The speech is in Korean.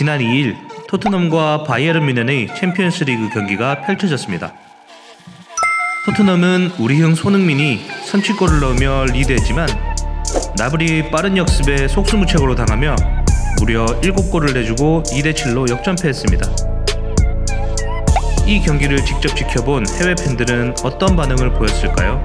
지난 2일 토트넘과 바이에른 뮌헨의 챔피언스 리그 경기가 펼쳐졌습니다. 토트넘은 우리형 손흥민이 선취골을 넣으며 리드했지만 그나브리 빠른 역습에 속수무책으로 당하며 무려 7골을 내주고 2대7로 역전패했습니다. 이 경기를 직접 지켜본 해외 팬들은 어떤 반응을 보였을까요?